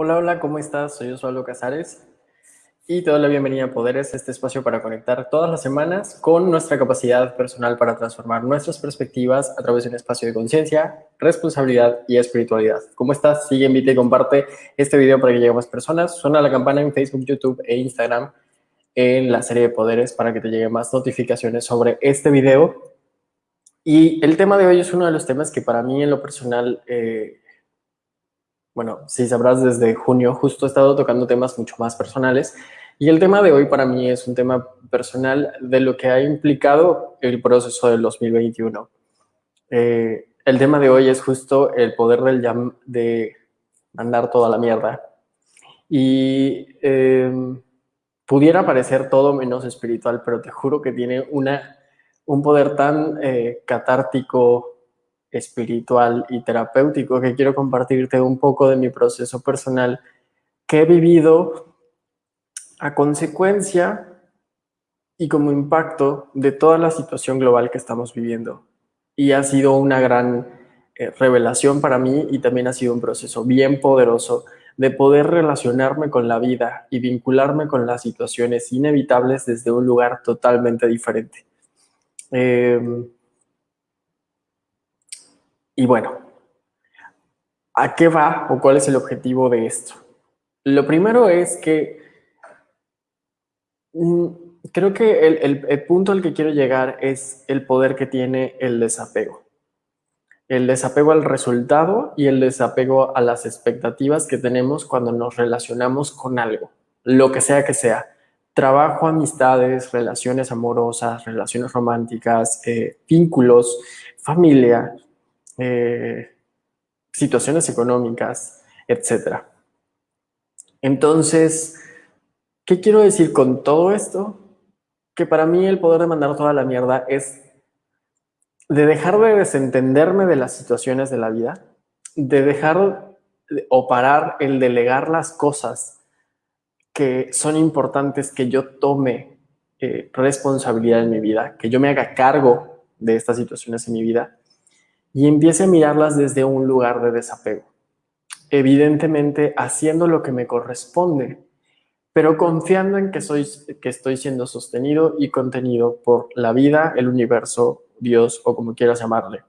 Hola, hola, ¿cómo estás? Soy Osvaldo Casares y te doy la bienvenida a Poderes, este espacio para conectar todas las semanas con nuestra capacidad personal para transformar nuestras perspectivas a través de un espacio de conciencia, responsabilidad y espiritualidad. ¿Cómo estás? Sigue, invita y comparte este video para que llegue más personas. Suena la campana en Facebook, YouTube e Instagram en la serie de Poderes para que te lleguen más notificaciones sobre este video. Y el tema de hoy es uno de los temas que para mí en lo personal... Eh, bueno, si sabrás, desde junio justo he estado tocando temas mucho más personales y el tema de hoy para mí es un tema personal de lo que ha implicado el proceso del 2021. Eh, el tema de hoy es justo el poder del jam de mandar toda la mierda. Y em, pudiera parecer todo menos espiritual, pero te juro que tiene una, un poder tan eh, catártico, espiritual y terapéutico que quiero compartirte un poco de mi proceso personal que he vivido a consecuencia y como impacto de toda la situación global que estamos viviendo. Y ha sido una gran eh, revelación para mí y también ha sido un proceso bien poderoso de poder relacionarme con la vida y vincularme con las situaciones inevitables desde un lugar totalmente diferente. Eh, y bueno, ¿a qué va o cuál es el objetivo de esto? Lo primero es que mm, creo que el, punto al que quiero llegar es el poder que tiene el desapego. El desapego al resultado y el desapego a las expectativas que tenemos cuando nos relacionamos con algo, lo que sea que sea. Trabajo, amistades, relaciones amorosas, relaciones románticas, eh, vínculos, familia, eh, situaciones económicas, etc. Entonces, ¿qué quiero decir con todo esto? Que para mí el poder de mandar toda la mierda es de dejar de desentenderme de las situaciones de la vida, de dejar o parar el delegar las cosas que son importantes que yo tome eh, responsabilidad en mi vida, que yo me haga cargo de estas situaciones en mi vida y empiece a mirarlas desde un lugar de desapego. Evidentemente haciendo lo que me corresponde, pero confiando en que, soy, que estoy siendo sostenido y contenido por la vida, el universo, Dios o como quieras llamarle.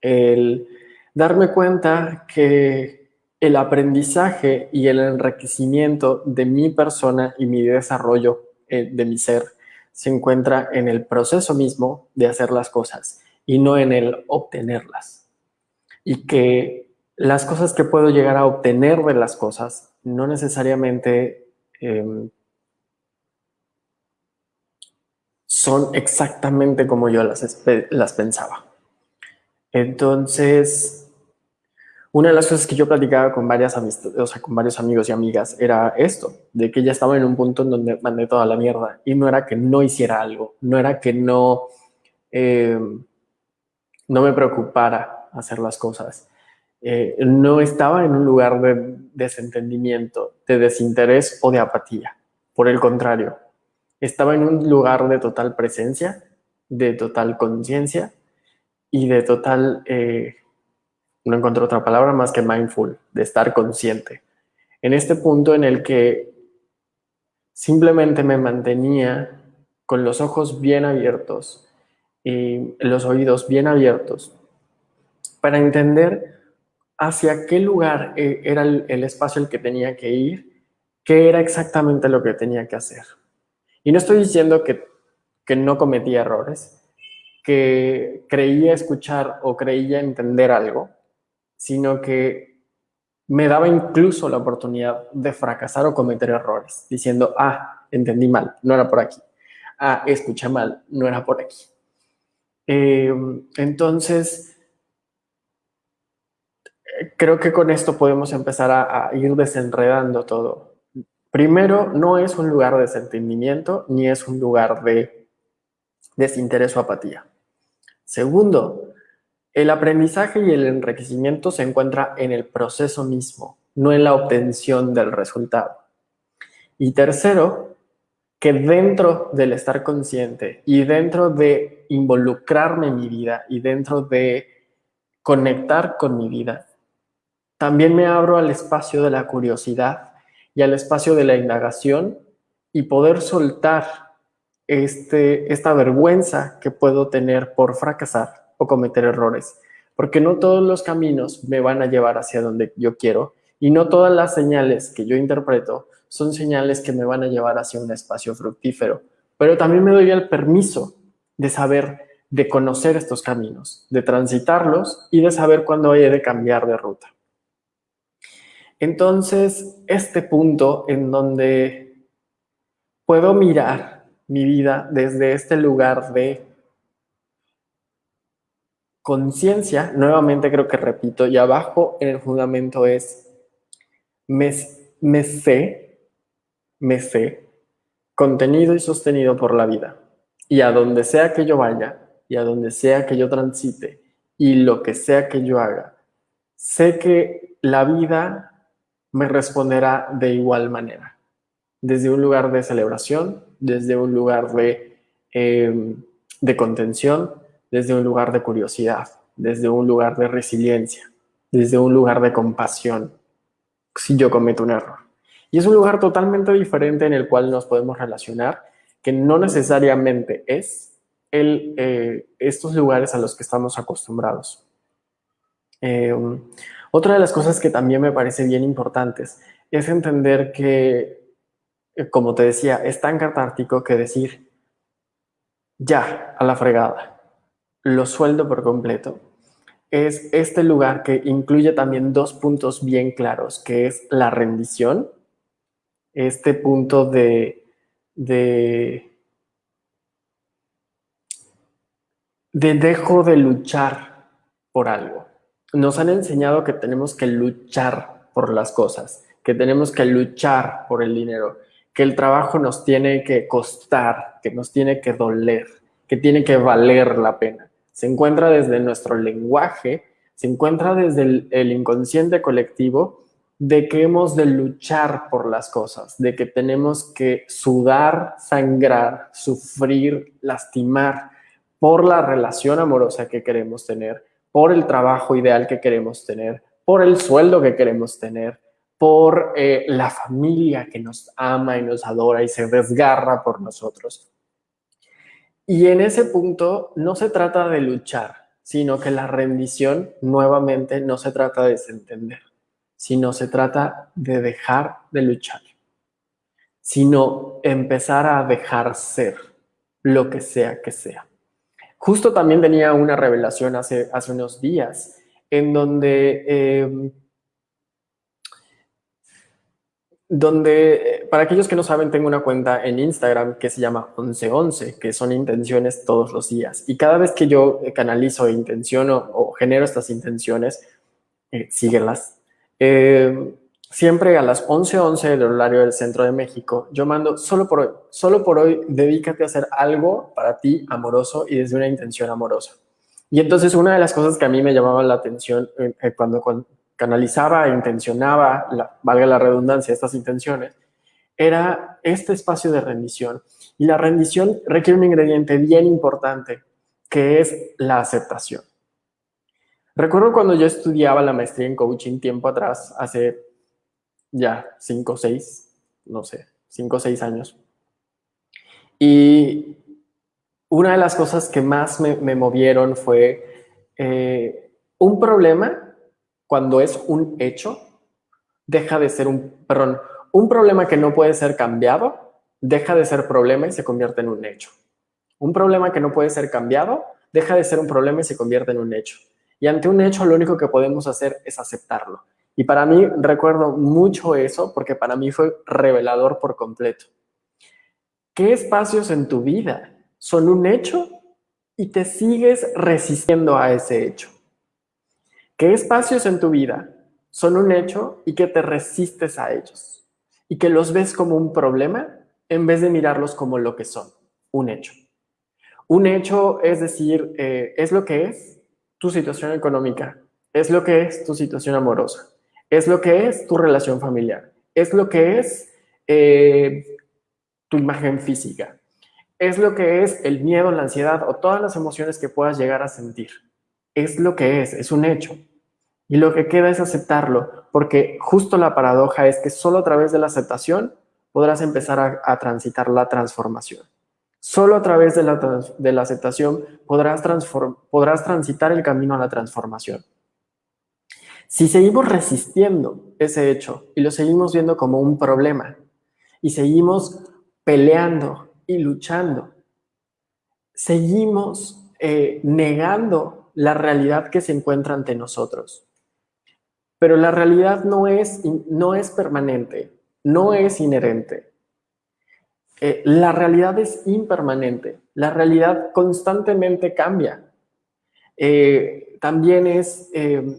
El darme cuenta que el aprendizaje y el enriquecimiento de mi persona y mi desarrollo eh, de mi ser se encuentra en el proceso mismo de hacer las cosas y no en el obtenerlas. Y que las cosas que puedo llegar a obtener de las cosas no necesariamente em, son exactamente como yo las, las pensaba. Entonces, una de las cosas que yo platicaba con varias o sea, con varios amigos y amigas era esto, de que ya estaba en un punto en donde mandé toda la mierda y no era que no hiciera algo, no era que no em, no me preocupara hacer las cosas. Eh, no estaba en un lugar de desentendimiento, de desinterés o de apatía. Por el contrario, estaba en un lugar de total presencia, de total conciencia y de total, eh, no encuentro otra palabra más que mindful, de estar consciente. En este punto en el que simplemente me mantenía con los ojos bien abiertos, y los oídos bien abiertos para entender hacia qué lugar eh, era el, espacio el que tenía que ir, qué era exactamente lo que tenía que hacer. Y no estoy diciendo que, que no cometía errores, que creía escuchar o creía entender algo, sino que me daba incluso la oportunidad de fracasar o cometer errores, diciendo, ah, entendí mal, no era por aquí. Ah, escuché mal, no era por aquí. Eh, entonces, creo que con esto podemos empezar a, ir desenredando todo. Primero, no es un lugar de desentendimiento ni es un lugar de desinterés o apatía. Segundo, el aprendizaje y el enriquecimiento se encuentra en el proceso mismo, no en la obtención del resultado. Y tercero, que dentro del estar consciente y dentro de involucrarme en mi vida y dentro de conectar con mi vida, también me abro al espacio de la curiosidad y al espacio de la indagación y poder soltar este, esta vergüenza que puedo tener por fracasar o cometer errores. Porque no todos los caminos me van a llevar hacia donde yo quiero y no todas las señales que yo interpreto son señales que me van a llevar hacia un espacio fructífero. Pero también me doy el permiso de saber, de conocer estos caminos, de transitarlos y de saber cuándo he de cambiar de ruta. Entonces, este punto en donde puedo mirar mi vida desde este lugar de conciencia, nuevamente creo que repito, y abajo en el fundamento es me, sé, me sé, contenido y sostenido por la vida. Y a donde sea que yo vaya, y a donde sea que yo transite, y lo que sea que yo haga, sé que la vida me responderá de igual manera. Desde un lugar de celebración, desde un lugar de, em, de contención, desde un lugar de curiosidad, desde un lugar de resiliencia, desde un lugar de compasión, si yo cometo un error. Y es un lugar totalmente diferente en el cual nos podemos relacionar, que no necesariamente es el, eh, estos lugares a los que estamos acostumbrados. Eh, otra de las cosas que también me parece bien importantes es entender que, eh, como te decía, es tan catártico que decir, ya, a la fregada, lo sueldo por completo, es este lugar que incluye también dos puntos bien claros, que es la rendición, este punto de, de, de dejo de luchar por algo. Nos han enseñado que tenemos que luchar por las cosas, que tenemos que luchar por el dinero, que el trabajo nos tiene que costar, que nos tiene que doler, que tiene que valer la pena se encuentra desde nuestro lenguaje, se encuentra desde el, inconsciente colectivo de que hemos de luchar por las cosas, de que tenemos que sudar, sangrar, sufrir, lastimar por la relación amorosa que queremos tener, por el trabajo ideal que queremos tener, por el sueldo que queremos tener, por eh, la familia que nos ama y nos adora y se desgarra por nosotros. Y en ese punto no se trata de luchar, sino que la rendición nuevamente no se trata de desentender, sino se trata de dejar de luchar, sino empezar a dejar ser lo que sea que sea. Justo también tenía una revelación hace, hace unos días en donde eh, donde, eh, para aquellos que no saben, tengo una cuenta en Instagram que se llama 1111, que son intenciones todos los días. Y cada vez que yo eh, canalizo e intenciono o genero estas intenciones, eh, síguelas. Eh, siempre a las 11:11 del horario del centro de México, yo mando solo por hoy, solo por hoy, dedícate a hacer algo para ti amoroso y desde una intención amorosa. Y entonces una de las cosas que a mí me llamaba la atención cuando, cuando, canalizaba e intencionaba, la, valga la redundancia, estas intenciones, era este espacio de rendición. Y la rendición requiere un ingrediente bien importante, que es la aceptación. Recuerdo cuando yo estudiaba la maestría en coaching tiempo atrás, hace ya cinco o seis, no sé, cinco o seis años. Y una de las cosas que más me, movieron fue eh, un problema cuando es un hecho, deja de ser un, perdón, un problema que no puede ser cambiado, deja de ser problema y se convierte en un hecho. Un problema que no puede ser cambiado, deja de ser un problema y se convierte en un hecho. Y ante un hecho lo único que podemos hacer es aceptarlo. Y para mí recuerdo mucho eso porque para mí fue revelador por completo. ¿Qué espacios en tu vida son un hecho y te sigues resistiendo a ese hecho? ¿Qué espacios en tu vida son un hecho y que te resistes a ellos? Y que los ves como un problema en vez de mirarlos como lo que son, un hecho. Un hecho es decir, eh, es lo que es tu situación económica, es lo que es tu situación amorosa, es lo que es tu relación familiar, es lo que es eh, tu imagen física, es lo que es el miedo, la ansiedad o todas las emociones que puedas llegar a sentir. Es lo que es, es un hecho. Y lo que queda es aceptarlo, porque justo la paradoja es que solo a través de la aceptación podrás empezar a, transitar la transformación. Solo a través de la, aceptación podrás, podrás transitar el camino a la transformación. Si seguimos resistiendo ese hecho y lo seguimos viendo como un problema y seguimos peleando y luchando, seguimos eh, negando la realidad que se encuentra ante nosotros. Pero la realidad no es, no es permanente, no es inherente. Eh, la realidad es impermanente, la realidad constantemente cambia. Eh, también es, eh,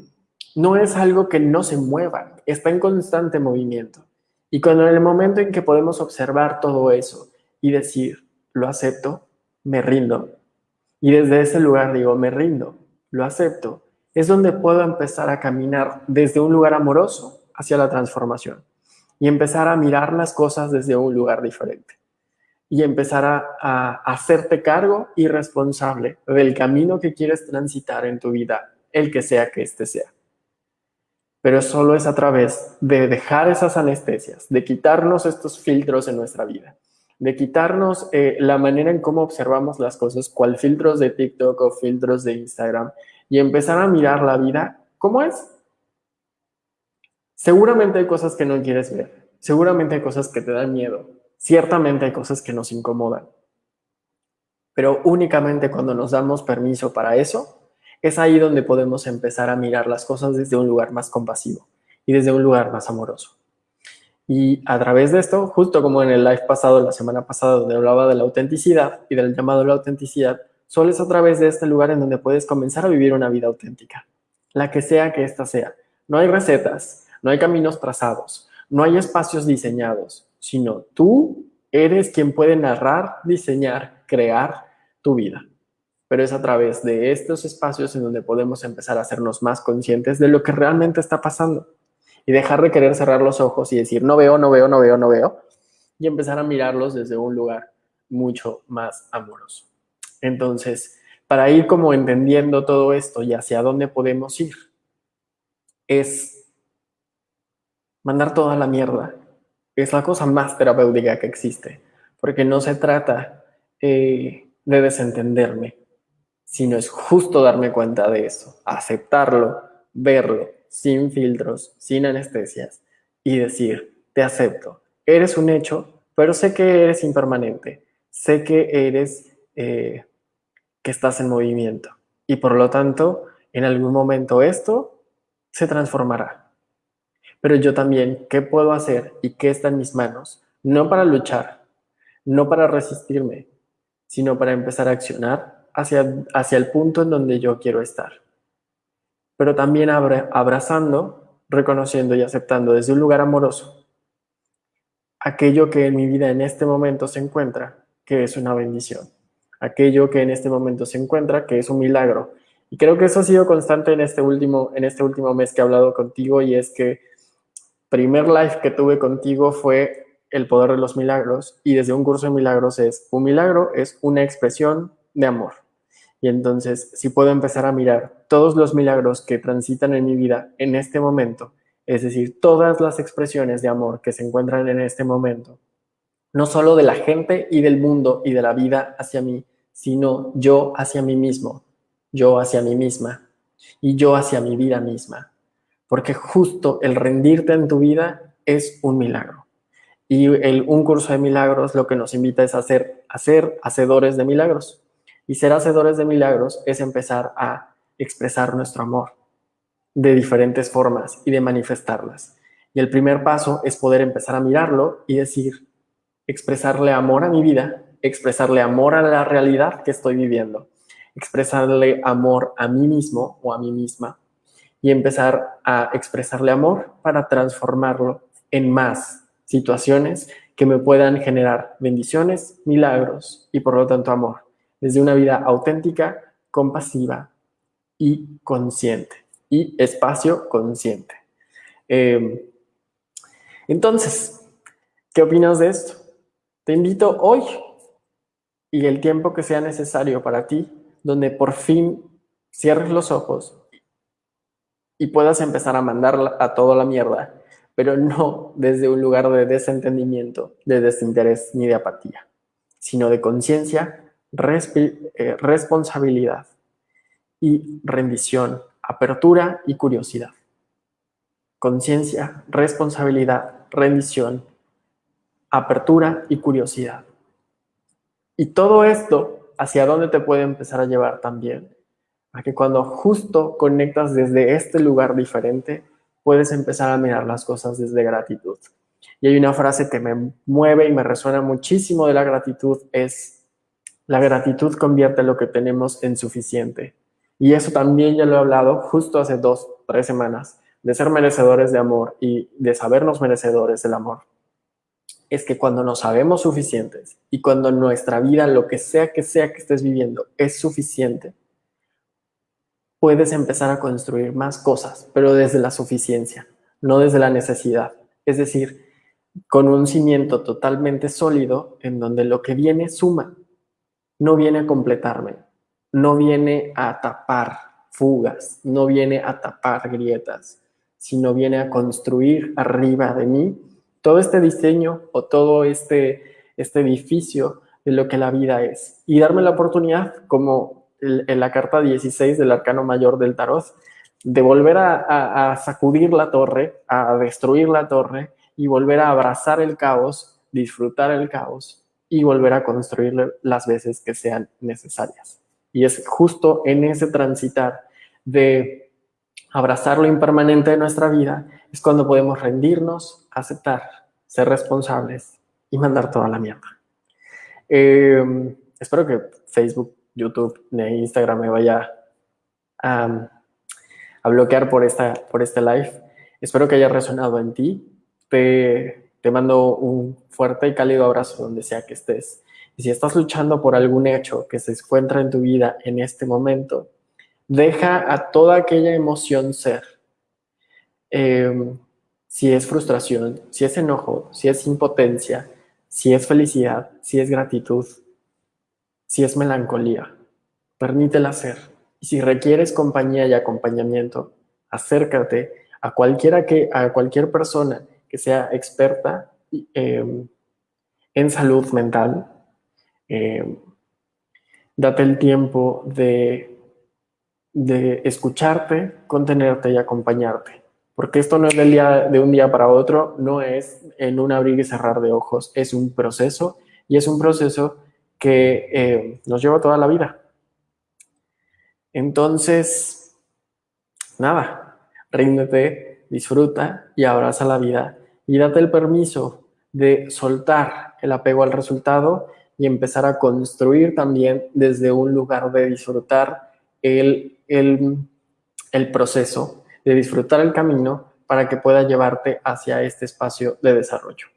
no es algo que no se mueva, está en constante movimiento. Y cuando en el momento en que podemos observar todo eso y decir, lo acepto, me rindo, y desde ese lugar digo, me rindo, lo acepto, es donde puedo empezar a caminar desde un lugar amoroso hacia la transformación y empezar a mirar las cosas desde un lugar diferente y empezar a, hacerte cargo y responsable del camino que quieres transitar en tu vida, el que sea que éste sea. Pero solo es a través de dejar esas anestesias, de quitarnos estos filtros en nuestra vida, de quitarnos eh, la manera en cómo observamos las cosas, cual filtros de TikTok o filtros de Instagram, y empezar a mirar la vida como es. Seguramente hay cosas que no quieres ver, seguramente hay cosas que te dan miedo, ciertamente hay cosas que nos incomodan, pero únicamente cuando nos damos permiso para eso, es ahí donde podemos empezar a mirar las cosas desde un lugar más compasivo y desde un lugar más amoroso. Y a través de esto, justo como en el live pasado, la semana pasada, donde hablaba de la autenticidad y del llamado a la autenticidad, Solo es a través de este lugar en donde puedes comenzar a vivir una vida auténtica, la que sea que ésta sea. No hay recetas, no hay caminos trazados, no hay espacios diseñados, sino tú eres quien puede narrar, diseñar, crear tu vida. Pero es a través de estos espacios en donde podemos empezar a hacernos más conscientes de lo que realmente está pasando y dejar de querer cerrar los ojos y decir no veo, no veo, no veo, no veo y empezar a mirarlos desde un lugar mucho más amoroso. Entonces, para ir como entendiendo todo esto y hacia dónde podemos ir, es mandar toda la mierda. Es la cosa más terapéutica que existe, porque no se trata eh, de desentenderme, sino es justo darme cuenta de eso, aceptarlo, verlo, sin filtros, sin anestesias, y decir, te acepto, eres un hecho, pero sé que eres impermanente, sé que eres eh, que estás en movimiento. Y por lo tanto, en algún momento esto se transformará. Pero yo también, ¿qué puedo hacer y qué está en mis manos? No para luchar, no para resistirme, sino para empezar a accionar hacia, hacia el punto en donde yo quiero estar. Pero también abrazando, reconociendo y aceptando desde un lugar amoroso aquello que en mi vida en este momento se encuentra, que es una bendición aquello que en este momento se encuentra, que es un milagro. Y creo que eso ha sido constante en este último, en este último mes que he hablado contigo y es que primer live que tuve contigo fue el poder de los milagros y desde un curso de milagros es un milagro es una expresión de amor. Y entonces, si puedo empezar a mirar todos los milagros que transitan en mi vida en este momento, es decir, todas las expresiones de amor que se encuentran en este momento, no solo de la gente y del mundo y de la vida hacia mí, sino yo hacia mí mismo, yo hacia mí misma y yo hacia mi vida misma. Porque justo el rendirte en tu vida es un milagro. Y el, un curso de milagros lo que nos invita es a ser, a ser hacedores de milagros. Y ser hacedores de milagros es empezar a expresar nuestro amor de diferentes formas y de manifestarlas. Y el primer paso es poder empezar a mirarlo y decir, expresarle amor a mi vida, expresarle amor a la realidad que estoy viviendo, expresarle amor a mí mismo o a mí misma y empezar a expresarle amor para transformarlo en más situaciones que me puedan generar bendiciones, milagros y por lo tanto amor, desde una vida auténtica, compasiva y consciente y espacio consciente. Em, entonces, ¿qué opinas de esto? Te invito hoy y el tiempo que sea necesario para ti, donde por fin cierres los ojos y puedas empezar a mandar a toda la mierda, pero no desde un lugar de desentendimiento, de desinterés ni de apatía, sino de conciencia, eh, responsabilidad y rendición, apertura y curiosidad. Conciencia, responsabilidad, rendición, apertura y curiosidad. Y todo esto, ¿hacia dónde te puede empezar a llevar también? A que cuando justo conectas desde este lugar diferente, puedes empezar a mirar las cosas desde gratitud. Y hay una frase que me mueve y me resuena muchísimo de la gratitud, es, la gratitud convierte lo que tenemos en suficiente. Y eso también ya lo he hablado justo hace dos, tres semanas, de ser merecedores de amor y de sabernos merecedores del amor es que cuando nos sabemos suficientes y cuando nuestra vida, lo que sea que sea que estés viviendo, es suficiente, puedes empezar a construir más cosas, pero desde la suficiencia, no desde la necesidad. Es decir, con un cimiento totalmente sólido en donde lo que viene suma, no viene a completarme, no viene a tapar fugas, no viene a tapar grietas, sino viene a construir arriba de mí todo este diseño o todo este, este edificio de lo que la vida es. Y darme la oportunidad, como en la carta 16 del arcano mayor del tarot, de volver a, sacudir la torre, a destruir la torre y volver a abrazar el caos, disfrutar el caos y volver a construir las veces que sean necesarias. Y es justo en ese transitar de abrazar lo impermanente de nuestra vida, es cuando podemos rendirnos, aceptar, ser responsables y mandar toda la mierda. Eh, espero que Facebook, YouTube Instagram me vaya a, bloquear por, esta, por este live. Espero que haya resonado en ti. Te, te mando un fuerte y cálido abrazo donde sea que estés. Y si estás luchando por algún hecho que se encuentra en tu vida en este momento, deja a toda aquella emoción ser. Eh, si es frustración, si es enojo, si es impotencia, si es felicidad, si es gratitud, si es melancolía. Permítela ser. Y si requieres compañía y acompañamiento, acércate a cualquiera que, a cualquier persona que sea experta em, en salud mental. Em, date el tiempo de, de escucharte, contenerte y acompañarte. Porque esto no es del día, de un día para otro, no es en un abrir y cerrar de ojos, es un proceso y es un proceso que eh, nos lleva toda la vida. Entonces, nada, ríndete, disfruta y abraza la vida y date el permiso de soltar el apego al resultado y empezar a construir también desde un lugar de disfrutar el, el, el proceso de disfrutar el camino para que pueda llevarte hacia este espacio de desarrollo.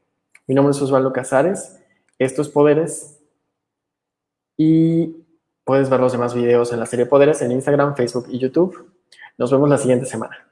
Mi nombre es Osvaldo Casares, estos Poderes y puedes ver los demás videos en la serie Poderes en Instagram, Facebook y YouTube. Nos vemos la siguiente semana.